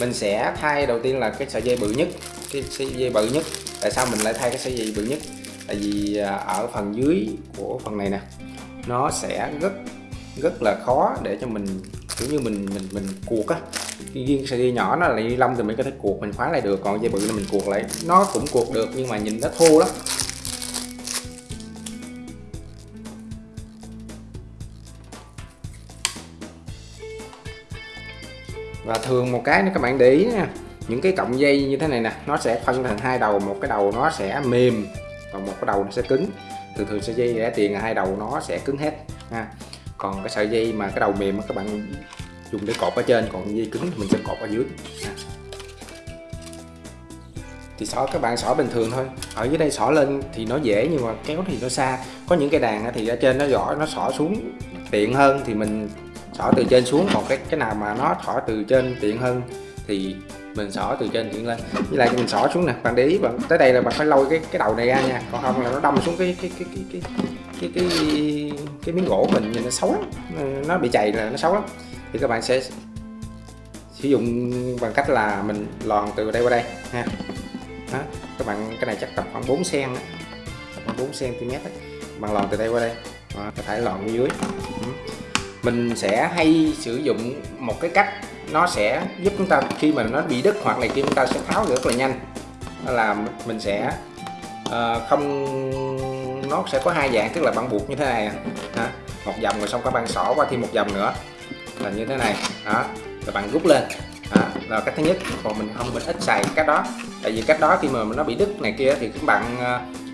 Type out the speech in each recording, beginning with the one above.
mình sẽ thay đầu tiên là cái sợi dây bự nhất, cái sợi dây bự nhất. Tại sao mình lại thay cái sợi dây bự nhất? Tại vì à, ở phần dưới của phần này nè, nó sẽ rất rất là khó để cho mình, kiểu như mình mình mình cuộc á. Riêng sợi dây nhỏ nó là ni lông thì mình có thể cuộc mình khóa lại được. Còn dây bự là mình cuộc lại, nó cũng cuộc được nhưng mà nhìn nó thô lắm. Và thường một cái nữa các bạn để ý nha, những cái cọng dây như thế này nè, nó sẽ phân thành hai đầu, một cái đầu nó sẽ mềm còn một cái đầu nó sẽ cứng. Thường thường sợi dây rẻ tiền hai đầu nó sẽ cứng hết, ha. Còn cái sợi dây mà cái đầu mềm các bạn dùng để cột ở trên, còn dây cứng thì mình sẽ cột ở dưới, ha. thì xỏ, các bạn xỏ bình thường thôi. Ở dưới đây xỏ lên thì nó dễ nhưng mà kéo thì nó xa. Có những cái đàn thì ở trên nó giỏi, nó xỏ xuống tiện hơn thì mình xỏ từ trên xuống. Còn cái cái nào mà nó xỏ từ trên tiện hơn thì mình xỏ từ trên chuyển lên. Với lại mình xỏ xuống nè bạn để ý bạn tới đây là bạn phải lôi cái cái đầu này ra nha. Còn không là nó đâm xuống cái cái cái cái cái cái cái, cái, cái miếng gỗ mình nhìn nó xấu lắm. Nó bị chày là nó xấu lắm. Thì các bạn sẽ sử dụng bằng cách là mình lòn từ đây qua đây ha. Đó. các bạn cái này chắc tầm khoảng 4 cm khoảng 4 cm bạn lòn từ đây qua đây. Đó, có thể lòn ở dưới. Ừ mình sẽ hay sử dụng một cái cách nó sẽ giúp chúng ta khi mà nó bị đứt hoặc là khi chúng ta sẽ tháo rất là nhanh. Đó là mình sẽ uh, không nó sẽ có hai dạng tức là băng buộc như thế này hả một vòng rồi xong các bạn xỏ qua thêm một vòng nữa là như thế này đó rồi bạn rút lên đó, là cách thứ nhất còn mình không mình ít xài cách đó tại vì cách đó khi mà nó bị đứt này kia thì các bạn uh,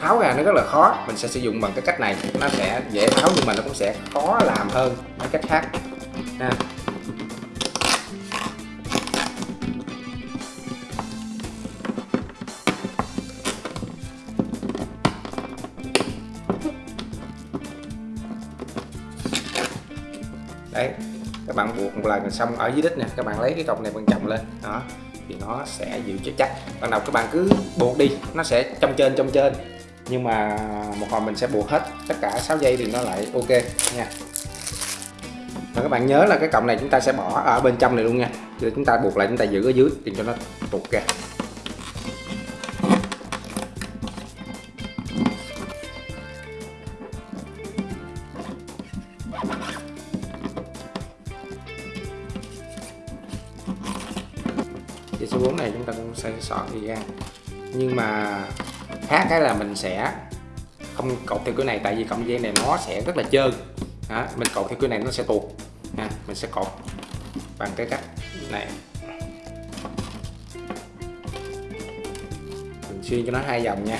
tháo ra nó rất là khó, mình sẽ sử dụng bằng cái cách này. Nó sẽ dễ tháo nhưng mà nó cũng sẽ khó làm hơn mấy cách khác. Ha. đấy, các bạn buộc một lần xong ở dưới đít nè, các bạn lấy cái cọc này bằng chồng lên. Đó, thì nó sẽ giữ chắc chắc. Ban đầu các bạn cứ buộc đi, nó sẽ trong trên trong trên nhưng mà một hồi mình sẽ buộc hết tất cả 6 dây thì nó lại ok nha. Và các bạn nhớ là cái cọng này chúng ta sẽ bỏ ở bên trong này luôn nha. Rồi chúng ta buộc lại, chúng ta giữ ở dưới thì cho nó tuột ra. Dây số 4 này chúng ta cũng sẽ sọt đi ra. Nhưng mà khác cái là mình sẽ không cột theo cái này tại vì cọng dây này nó sẽ rất là trơn. Đó, mình cột theo cái này nó sẽ tuột. Ha, mình sẽ cột bằng cái cách này. Mình xuyên cho nó hai vòng nha.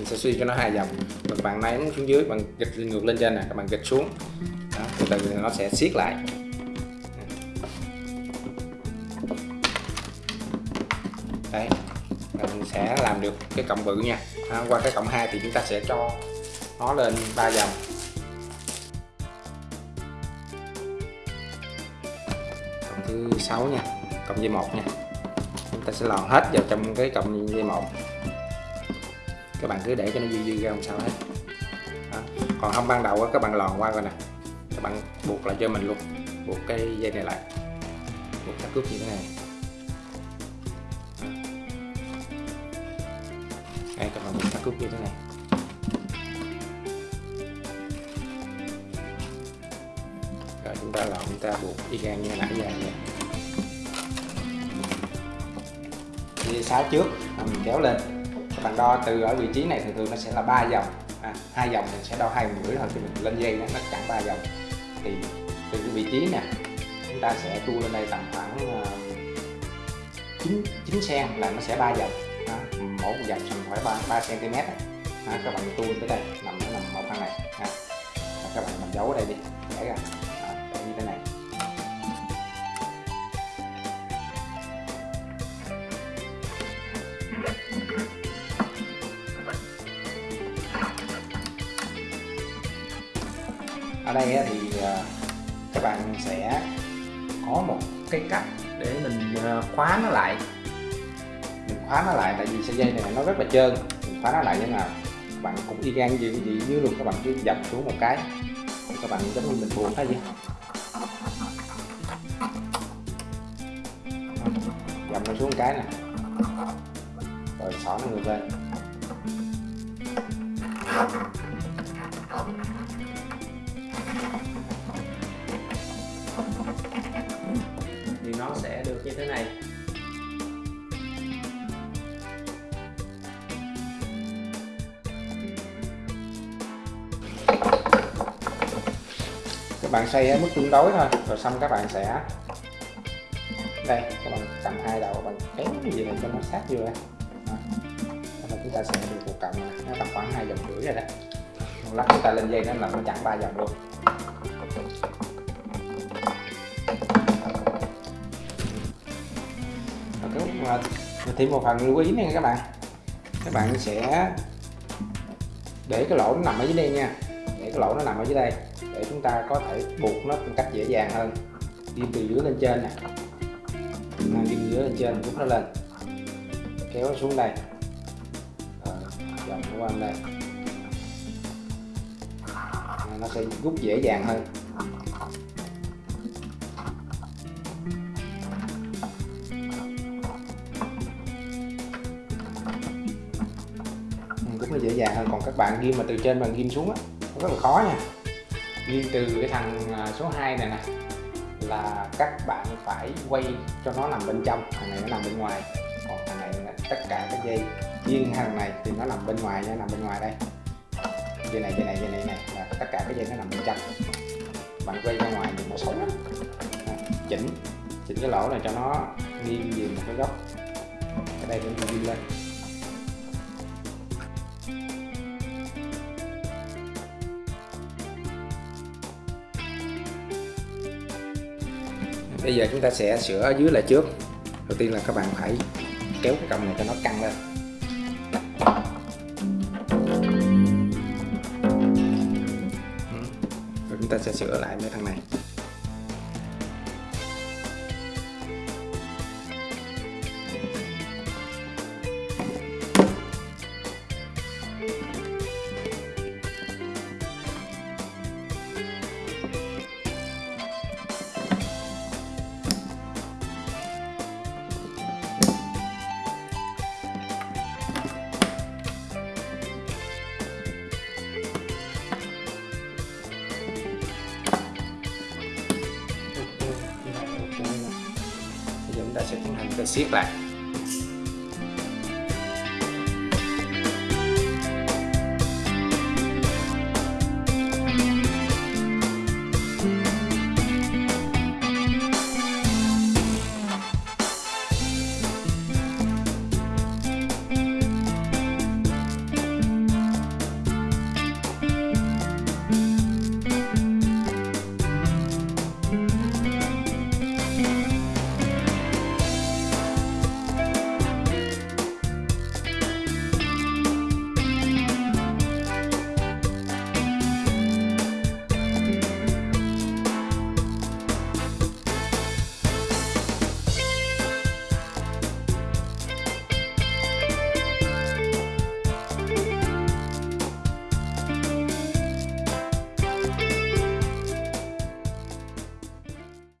Mình sẽ suy cho nó hai vòng và các bạn ném xuống dưới bằng gịch ngược lên trên nè các bạn gịch xuống. Đó, từ từ nó sẽ siết lại. Đấy mình sẽ làm được cái cộng bự nha. À, qua cái cộng 2 thì chúng ta sẽ cho nó lên ba vòng cộng thứ sáu nha cộng dây một nha. Chúng ta sẽ lòn hết vào trong cái cộng dây một các bạn cứ để cho nó dư dư ra không sao hết. Đó. còn không ban đầu các bạn lòn qua rồi nè. Các bạn buộc lại cho mình luôn. Buộc cái dây này lại. Buộc các cước như thế này. Đây, các bạn buộc các cước như thế này. Rồi, chúng ta lòn, chúng ta buộc y gan như nãy giờ nha. Dây sáu trước mình kéo lên các bạn đo từ ở vị trí này thường thường nó sẽ là ba vòng à, hai vòng mình sẽ đo hai mũi thôi thì mình lên dây nó chẳng ba vòng thì từ cái vị trí nè chúng ta sẽ tu lên đây tầm khoảng uh, 9, 9 cm là nó sẽ ba vòng à, mỗi một vòng tầm khoảng 3, 3 cm này các bạn tu tới đây nằm nó nằm một thằng này. À, các bạn làm dấu ở đây đi để ra. Ở đây thì ờ, các bạn sẽ có một cái cách để mình ờ, khóa nó lại. Mình khóa nó lại tại vì sợi dây này nó rất là trơn. Mình khóa nó lại như thế nào các bạn cũng y gan gì gì như luôn, các bạn cứ dập xuống một cái. Các bạn giống như mình buồn thôi vậy dập nó xuống một cái nè. Rồi xỏ nó người lên thì nó sẽ được như thế này. Các bạn xây ở mức tương đối thôi, rồi xong các bạn sẽ đây, các bạn cầm hai đầu bạn kéo cái gì này cho nó sát vừa đó. chúng ta sẽ được một cọng, nó tầm khoảng hai vòng rưỡi rồi đó. Lắc chúng ta lên dây nó là nó chặn ba vòng luôn. Rồi thêm một phần lưu ý này các bạn. Các bạn sẽ để cái lỗ nó nằm ở dưới đây nha. Để cái lỗ nó nằm ở dưới đây, để chúng ta có thể buộc nó một cách dễ dàng hơn. Đi từ dưới lên trên nè. Mang đi dưới lên trên, rút nó lên. Kéo nó xuống đây. Ờ, vòng dòng qua đây. Nó sẽ rút dễ dàng hơn. Dễ dàng hơn. Còn các bạn ghim mà từ trên bạn ghim xuống á rất là khó nha. Ghim từ cái thằng à, số 2 này nè, là các bạn phải quay cho nó nằm bên trong, thằng này nó nằm bên ngoài. Còn thằng này tất cả các dây riêng thằng này thì nó nằm bên ngoài nha nằm bên ngoài đây. Dây này dây này dây này này, là tất cả các dây nó nằm bên trong. Bạn quay ra ngoài thì nó xấu lắm. Chỉnh chỉnh cái lỗ này cho nó nghiêng về một cái góc. Ở đây cũng nghiêng lên. Bây giờ chúng ta sẽ sửa ở dưới lại trước. Đầu tiên là các bạn phải kéo cái cọng này cho nó căng lên. Ừ. Rồi chúng ta sẽ sửa lại mấy thằng này. Sẽ cái siết lại.